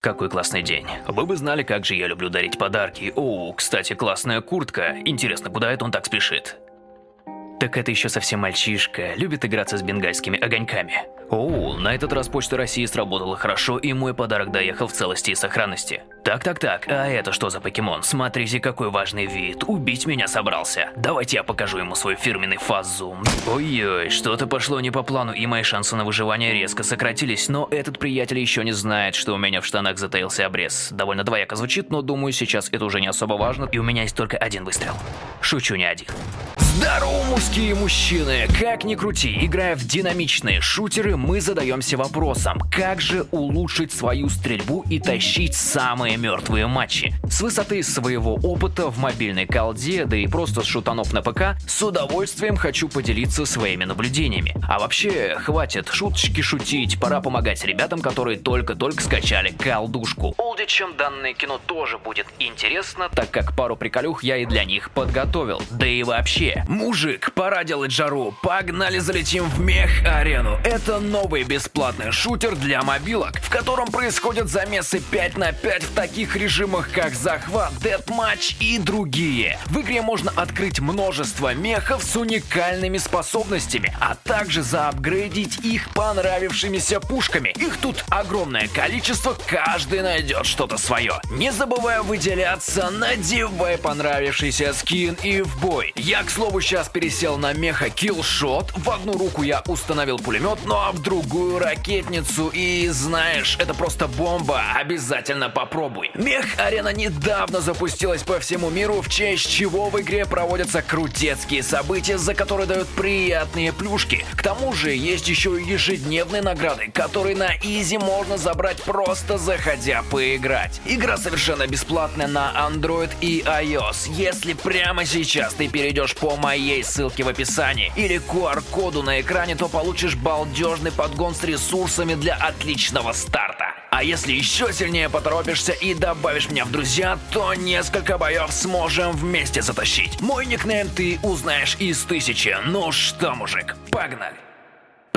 Какой классный день. Вы бы знали, как же я люблю дарить подарки. О, кстати, классная куртка. Интересно, куда это он так спешит? Так это еще совсем мальчишка, любит играться с бенгальскими огоньками. О, на этот раз Почта России сработала хорошо, и мой подарок доехал в целости и сохранности. Так-так-так, а это что за покемон? Смотрите, какой важный вид. Убить меня собрался. Давайте я покажу ему свой фирменный фазум. Ой-ой, что-то пошло не по плану, и мои шансы на выживание резко сократились, но этот приятель еще не знает, что у меня в штанах затаился обрез. Довольно двояко звучит, но думаю, сейчас это уже не особо важно, и у меня есть только один выстрел. Шучу не один. Здорово, мужские мужчины! Как ни крути, играя в динамичные шутеры, мы задаемся вопросом, как же улучшить свою стрельбу и тащить самые мертвые матчи. С высоты своего опыта в мобильной колде, да и просто с шутанов на ПК, с удовольствием хочу поделиться своими наблюдениями. А вообще, хватит шуточки шутить, пора помогать ребятам, которые только-только скачали колдушку. Олдичам данное кино тоже будет интересно, так как пару приколюх я и для них подготовил. Да и вообще, Мужик, пора делать жару. Погнали залетим в мех-арену. Это новый бесплатный шутер для мобилок, в котором происходят замесы 5 на 5 в таких режимах, как захват, дедматч и другие. В игре можно открыть множество мехов с уникальными способностями, а также заапгрейдить их понравившимися пушками. Их тут огромное количество, каждый найдет что-то свое. Не забывай выделяться, надевай понравившийся скин и в бой. Я, к слову, сейчас пересел на меха киллшот. В одну руку я установил пулемет, ну а в другую ракетницу. И знаешь, это просто бомба. Обязательно попробуй. Мех-арена недавно запустилась по всему миру, в честь чего в игре проводятся крутецкие события, за которые дают приятные плюшки. К тому же есть еще и ежедневные награды, которые на изи можно забрать просто заходя поиграть. Игра совершенно бесплатная на Android и iOS. Если прямо сейчас ты перейдешь по моей ссылке в описании или QR-коду на экране, то получишь балдежный подгон с ресурсами для отличного старта. А если еще сильнее поторопишься и добавишь меня в друзья, то несколько боев сможем вместе затащить. Мой никнейм ты узнаешь из тысячи. Ну что, мужик, погнали!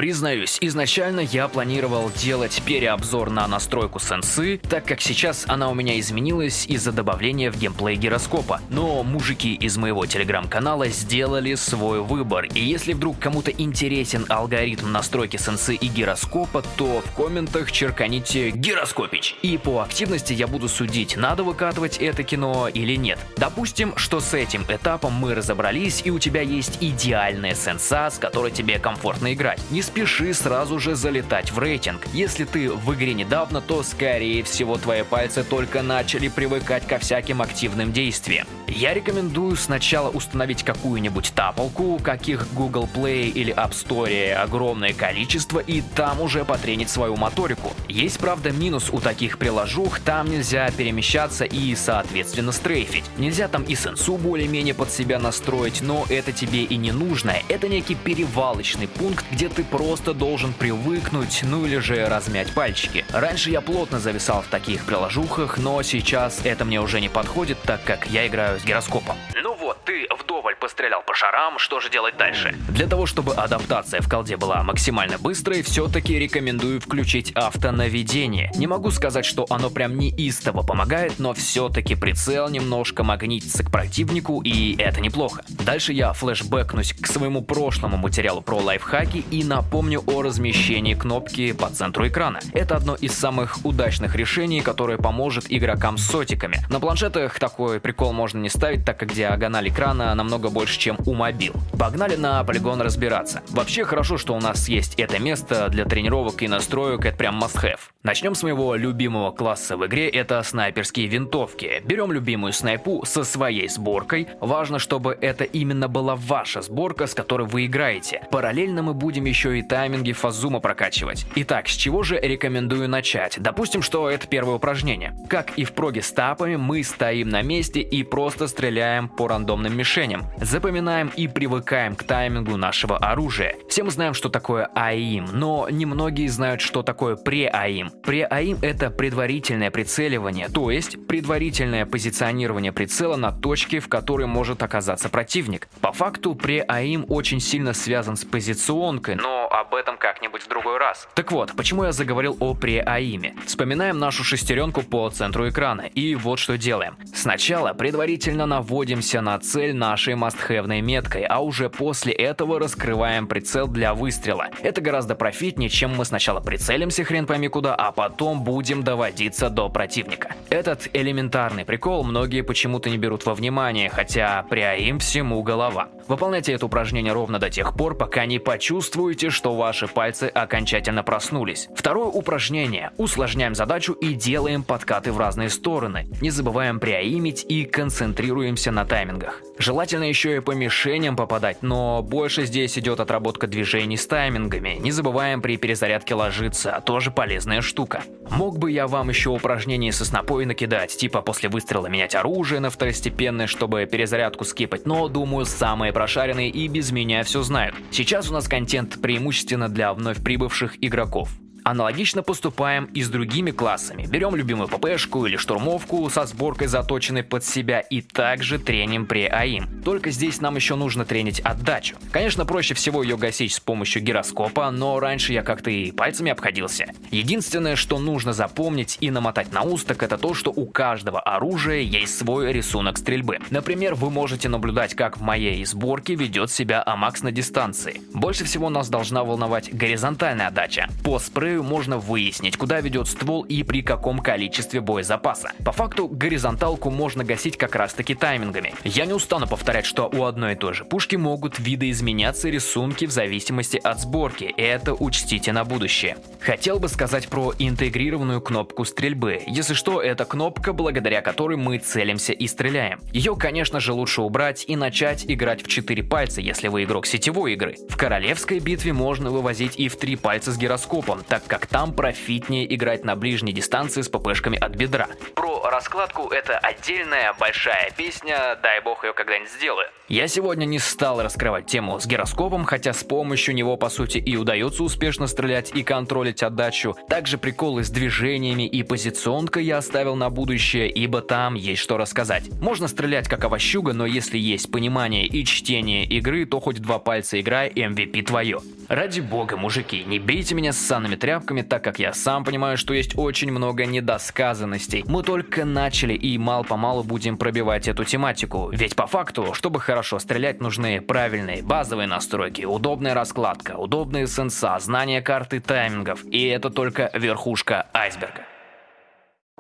Признаюсь, изначально я планировал делать переобзор на настройку сенсы, так как сейчас она у меня изменилась из-за добавления в геймплей гироскопа. Но мужики из моего телеграм-канала сделали свой выбор, и если вдруг кому-то интересен алгоритм настройки сенсы и гироскопа, то в комментах черканите «Гироскопич». И по активности я буду судить, надо выкатывать это кино или нет. Допустим, что с этим этапом мы разобрались, и у тебя есть идеальная сенса, с которой тебе комфортно играть. Спеши сразу же залетать в рейтинг. Если ты в игре недавно, то скорее всего твои пальцы только начали привыкать ко всяким активным действиям. Я рекомендую сначала установить какую-нибудь таполку, каких Google Play или App Store огромное количество, и там уже потренить свою моторику. Есть, правда, минус у таких приложух, там нельзя перемещаться и, соответственно, стрейфить. Нельзя там и сенсу более-менее под себя настроить, но это тебе и не нужно. Это некий перевалочный пункт, где ты просто должен привыкнуть, ну или же размять пальчики. Раньше я плотно зависал в таких приложухах, но сейчас это мне уже не подходит, так как я играю гироскопом. Ну ты вдоволь пострелял по шарам, что же делать дальше? Для того, чтобы адаптация в колде была максимально быстрой, все-таки рекомендую включить автонаведение. Не могу сказать, что оно прям неистово помогает, но все-таки прицел немножко магнитится к противнику, и это неплохо. Дальше я флешбэкнусь к своему прошлому материалу про лайфхаки и напомню о размещении кнопки по центру экрана. Это одно из самых удачных решений, которое поможет игрокам с сотиками. На планшетах такой прикол можно не ставить, так как диагональ экрана намного больше, чем у мобил. Погнали на полигон разбираться. Вообще хорошо, что у нас есть это место для тренировок и настроек, это прям must have. Начнем с моего любимого класса в игре, это снайперские винтовки. Берем любимую снайпу со своей сборкой. Важно, чтобы это именно была ваша сборка, с которой вы играете. Параллельно мы будем еще и тайминги фазума прокачивать. Итак, с чего же рекомендую начать? Допустим, что это первое упражнение. Как и в проге с тапами, мы стоим на месте и просто стреляем по рандомным рандомным мишеням. Запоминаем и привыкаем к таймингу нашего оружия. Все мы знаем, что такое АИМ, но немногие знают, что такое пре-АИМ. Пре-АИМ — это предварительное прицеливание, то есть предварительное позиционирование прицела на точке, в которой может оказаться противник. По факту пре-АИМ очень сильно связан с позиционкой, но об этом как-нибудь в другой раз. Так вот, почему я заговорил о пре-АИМе? Вспоминаем нашу шестеренку по центру экрана, и вот что делаем. Сначала предварительно наводимся на цель нашей мастхэвной меткой, а уже после этого раскрываем прицел для выстрела. Это гораздо профитнее, чем мы сначала прицелимся хрен пойми куда, а потом будем доводиться до противника. Этот элементарный прикол многие почему-то не берут во внимание, хотя пряим всему голова. Выполняйте это упражнение ровно до тех пор, пока не почувствуете, что ваши пальцы окончательно проснулись. Второе упражнение. Усложняем задачу и делаем подкаты в разные стороны. Не забываем приаимить и концентрируемся на таймингах. Желательно еще и по мишеням попадать, но больше здесь идет отработка движений с таймингами. Не забываем при перезарядке ложиться, тоже полезная штука. Мог бы я вам еще упражнения со снопой накидать, типа после выстрела менять оружие на второстепенное, чтобы перезарядку скипать, но думаю самые прошаренные и без меня все знают. Сейчас у нас контент преимущественно для вновь прибывших игроков. Аналогично поступаем и с другими классами. Берем любимую ППшку или штурмовку со сборкой заточенной под себя и также треним при АИМ. Только здесь нам еще нужно тренить отдачу. Конечно, проще всего ее гасить с помощью гироскопа, но раньше я как-то и пальцами обходился. Единственное, что нужно запомнить и намотать на ус, так это то, что у каждого оружия есть свой рисунок стрельбы. Например, вы можете наблюдать, как в моей сборке ведет себя Амакс на дистанции. Больше всего нас должна волновать горизонтальная отдача. По спрею спрею можно выяснить, куда ведет ствол и при каком количестве боезапаса. По факту, горизонталку можно гасить как раз таки таймингами. Я не устану повторять, что у одной и той же пушки могут видоизменяться рисунки в зависимости от сборки, это учтите на будущее. Хотел бы сказать про интегрированную кнопку стрельбы. Если что, это кнопка, благодаря которой мы целимся и стреляем. Ее, конечно же, лучше убрать и начать играть в 4 пальца, если вы игрок сетевой игры. В королевской битве можно вывозить и в 3 пальца с гироскопом, так так как там профитнее играть на ближней дистанции с ППшками от бедра. Про раскладку это отдельная большая песня, дай бог ее когда-нибудь сделаю. Я сегодня не стал раскрывать тему с гироскопом, хотя с помощью него по сути и удается успешно стрелять и контролить отдачу. Также приколы с движениями и позиционкой я оставил на будущее, ибо там есть что рассказать. Можно стрелять как овощуга, но если есть понимание и чтение игры, то хоть два пальца играй, MVP твое. Ради бога, мужики, не бейте меня с санными тряпками, так как я сам понимаю, что есть очень много недосказанностей. Мы только начали и мал-помалу будем пробивать эту тематику. Ведь по факту, чтобы хорошо стрелять, нужны правильные базовые настройки, удобная раскладка, удобные сенса, знание карты таймингов. И это только верхушка айсберга.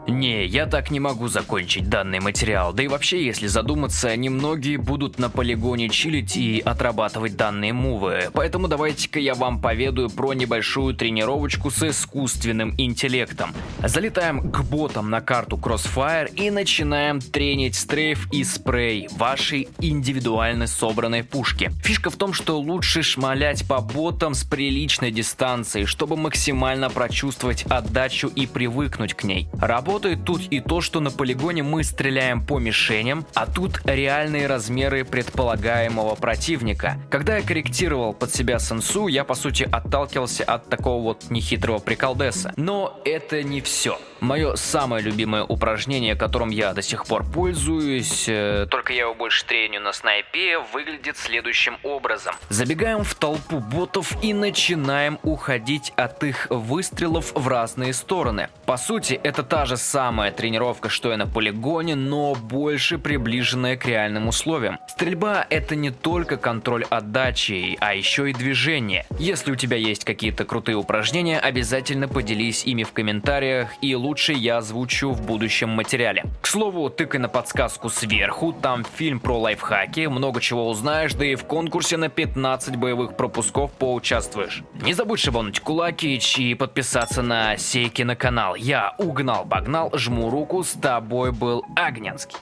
Не, я так не могу закончить данный материал, да и вообще, если задуматься, немногие будут на полигоне чилить и отрабатывать данные мувы, поэтому давайте-ка я вам поведаю про небольшую тренировочку с искусственным интеллектом. Залетаем к ботам на карту Crossfire и начинаем тренить стрейф и спрей вашей индивидуально собранной пушки. Фишка в том, что лучше шмалять по ботам с приличной дистанции, чтобы максимально прочувствовать отдачу и привыкнуть к ней. Работа Работает тут и то, что на полигоне мы стреляем по мишеням, а тут реальные размеры предполагаемого противника. Когда я корректировал под себя сенсу, я по сути отталкивался от такого вот нехитрого приколдеса. Но это не все. Мое самое любимое упражнение, которым я до сих пор пользуюсь, э, только я его больше треню на снайпе, выглядит следующим образом. Забегаем в толпу ботов и начинаем уходить от их выстрелов в разные стороны. По сути, это та же самая тренировка, что и на полигоне, но больше приближенная к реальным условиям. Стрельба это не только контроль отдачи, а еще и движение. Если у тебя есть какие-то крутые упражнения, обязательно поделись ими в комментариях и лучше я озвучу в будущем материале. К слову, тыкай на подсказку сверху, там фильм про лайфхаки, много чего узнаешь, да и в конкурсе на 15 боевых пропусков поучаствуешь. Не забудь шибануть кулакич и подписаться на Сейки на канал. Я угнал-погнал, жму руку, с тобой был Агненский.